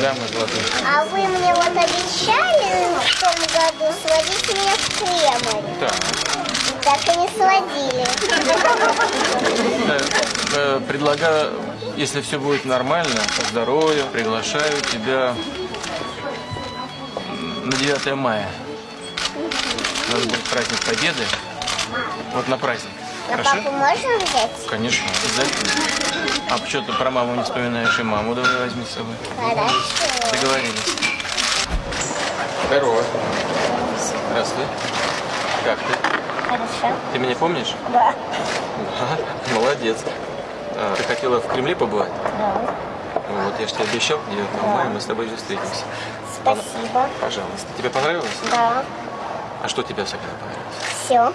Да, мой золотой. А вы мне вот обещали в том году сводить меня в Кремль. Так. Так и не сводили. Э, э, Предлагаю, если все будет нормально, по здоровью, приглашаю тебя на 9 мая. У нас будет праздник Победы. Вот на праздник. А Хорошо? папу можно взять? Конечно, обязательно. А что ты про маму не вспоминаешь? И маму давай возьми с собой. Хорошо. Договорились. Здорово. Здравствуй. Как ты? Хорошо. Ты меня помнишь? Да. Ага, молодец. А, ты хотела в Кремле побывать? Да. Вот, я же тебе обещал, 9 мая мы с тобой же встретимся. Спасибо. Пожалуйста. Тебе понравилось? Да. А что тебе особенно понравилось? Все.